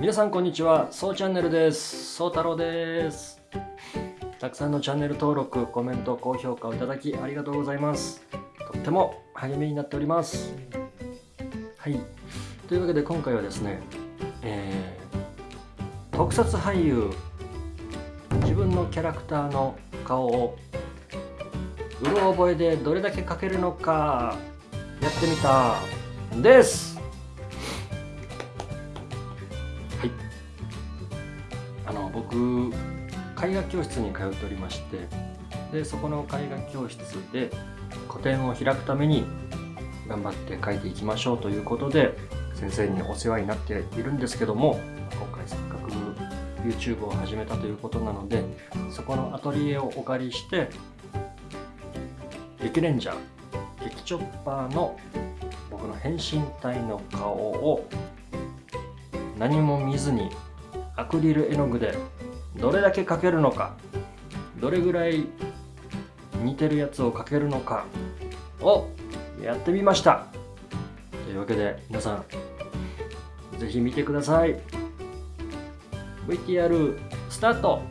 皆さんこんにちは、そうチャンネルです。そう太郎です。たくさんのチャンネル登録、コメント、高評価をいただきありがとうございます。とっても励みになっております。はい。というわけで今回はですね、えー特撮俳優、自分のキャラクターの顔をうろ覚えでどれだけ描けるのかやってみたです。絵画教室に通っておりましてでそこの絵画教室で個展を開くために頑張って描いていきましょうということで先生にお世話になっているんですけども今回せっかく YouTube を始めたということなのでそこのアトリエをお借りして激レンジャー激チョッパーの僕の変身体の顔を何も見ずにアクリル絵の具でどれだけ描けるのか？どれぐらい似てるやつを描けるのか？をやってみました。というわけで皆さん是非見てください。VTR スタート。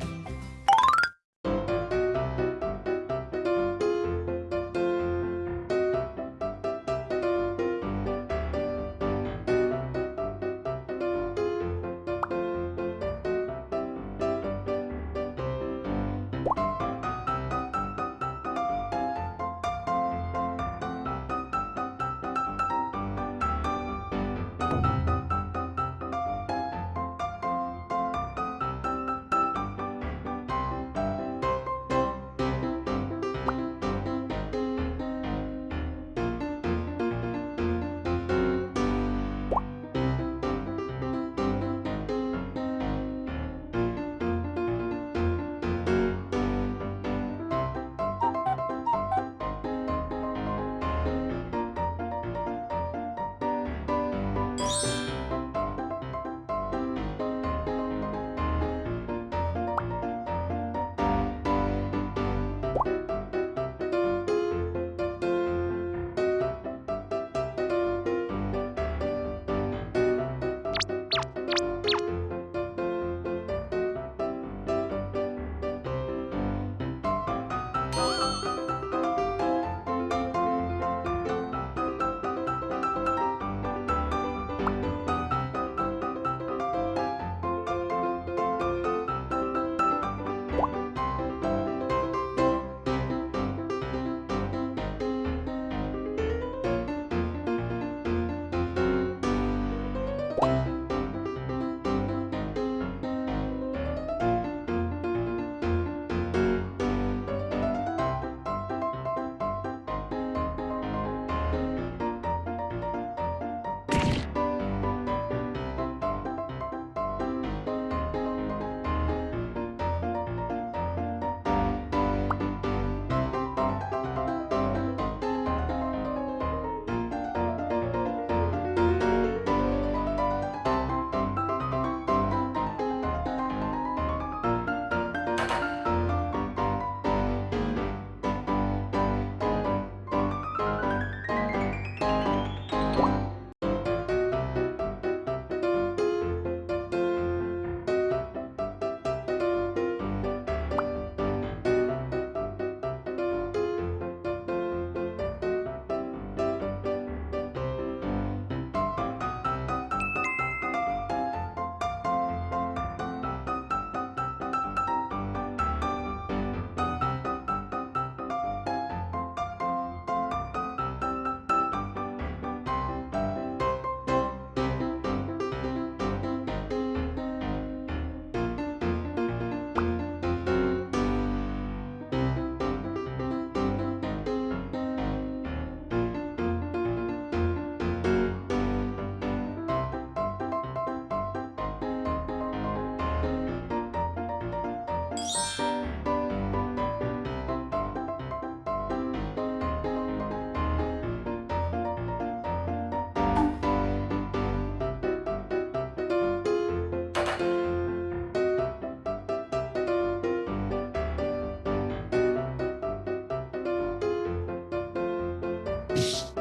Psst.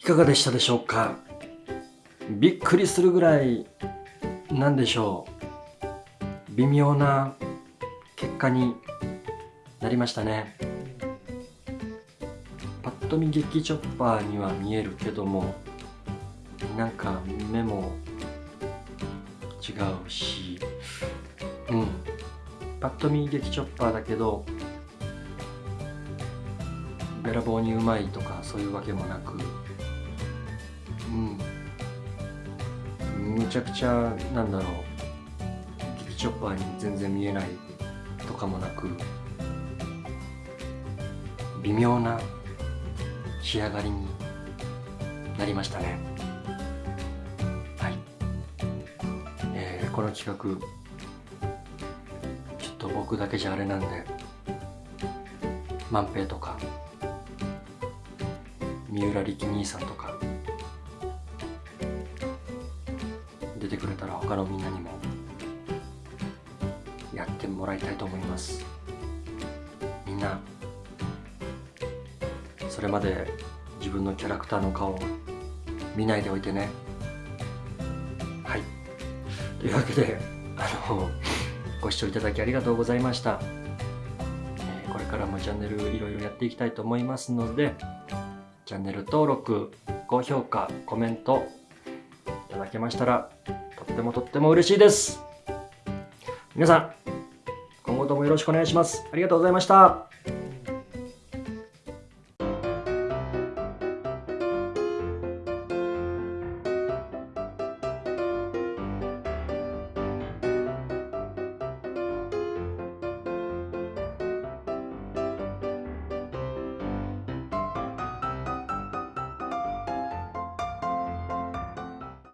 いかがでしたでしょうか？びっくりするぐらいなんでしょう。微妙な結果になりましたね。パッと見劇チョッパーには見えるけどもなんか目も違うし。うん。パッと見劇チョッパーだけどべらぼうにうまいとかそういうわけもなく。むちゃくちゃなんだろう劇チョッパーに全然見えないとかもなく微妙な仕上がりになりましたね。はい、えーこの企画ちょっと僕だけじゃあれなんで万平とか三浦力兄さんとか出てくれたら他のみんなにもやってもらいたいと思います。みんなそれまで自分のキャラクターの顔を見ないでおいてね。はい。というわけであのご視聴いただきありがとうございました、えーこれからもチャンネルいろいろやっていきたいと思いますのでチャンネル登録高評価コメントいただけましたらとってもとっても嬉しいです。皆さん今後ともよろしくお願いします。ありがとうございました。